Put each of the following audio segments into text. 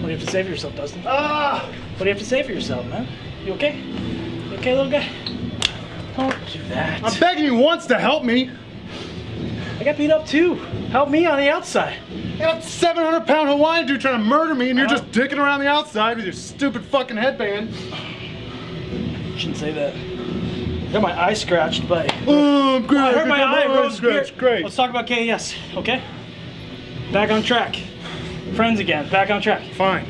What do you have to say for yourself, Dustin? Ah! What do you have to say for yourself, man? You okay? You okay, little guy? Don't do that. I'm begging you once to help me. I got beat up too. Help me on the outside. You got a 700 pound Hawaiian dude trying to murder me and you're Uh-huh. just dicking around the outside with your stupid fucking headband. Shouldn't say that. Got my eye scratched by. Oh, I'm great. I hurt my eye, bro. scratch. Great. Let's talk about KES, okay? Back on track. Friends again. Back on track. Fine.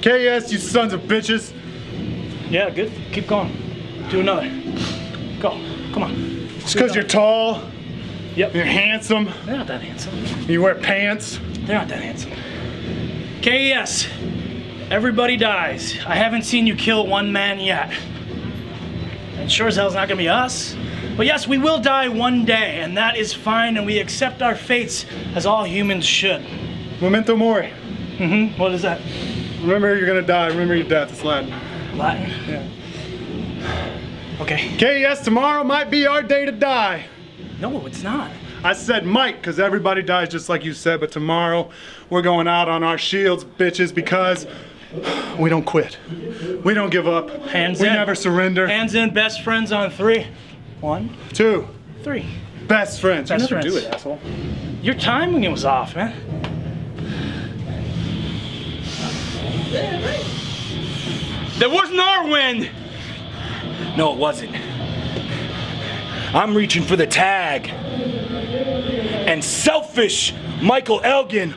KS, you sons of bitches. Yeah, good. Keep going. Do another. Go. Come on. Just because you're tall, Yep. you're handsome, They're not that handsome. you wear pants. They're not that handsome. KES. Everybody dies. I haven't seen you kill one man yet. And sure as hell's not gonna be us. But yes, we will die one day, and that is fine, and we accept our fates as all humans should. Memento mori. Mm-hmm. What is that? Remember you're gonna die. Remember your death. It's Latin. Latin? Yeah. Okay. KS, tomorrow might be our day to die. No, it's not. I said might because everybody dies just like you said, but tomorrow we're going out on our shields, bitches, because we don't quit. We don't give up. Hands we in. We never surrender. Hands in, best friends on three. One, Two, three. best friends. Best you never friends. do it, asshole. Your timing was off, man. That wasn't our win! No, it wasn't. I'm reaching for the tag. And selfish Michael Elgin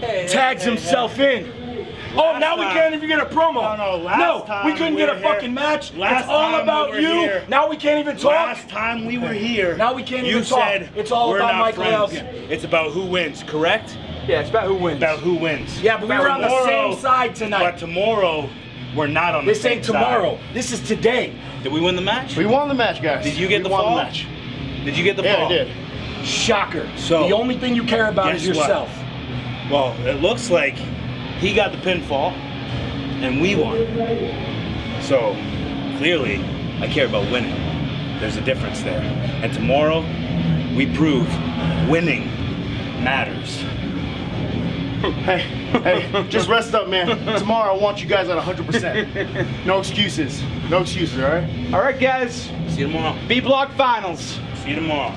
tags himself in. Oh, now we can't even get a promo. No, no, last No, time we couldn't we get a here- fucking match. last it's all time we about you. here- Now we can't even talk. Last time we were here, Now we can't you even talk. said It's all about Michael friends. Elgin. It's about who wins, correct? Yeah, it's about who wins. About who wins. yeah, but we were on the same side tonight. But tomorrow, we're not on the this same ain't tomorrow. side. This is today. Did we win the match? We won the match, guys. Did you get we the won fall? The match. Did you get the Yeah, fall? I did. Shocker. So- the only thing you care about is Guess what? yourself. Well, it looks like he got the pinfall and we won. So clearly, I care about winning. There's a difference there. And tomorrow, we prove winning matters. Hey, hey, just rest up, man. Tomorrow I want you guys at 100%. No excuses. No excuses, all right? All right, guys. See you tomorrow. B Block Finals. See you tomorrow.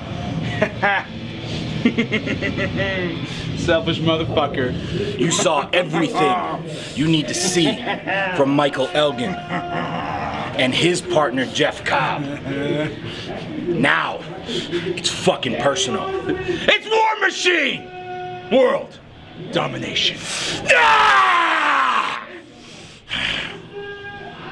Selfish motherfucker. You saw everything you need to see from Michael Elgin and his partner Jeff Cobb. Now, it's fucking personal. It's War Machine! World domination. Ah!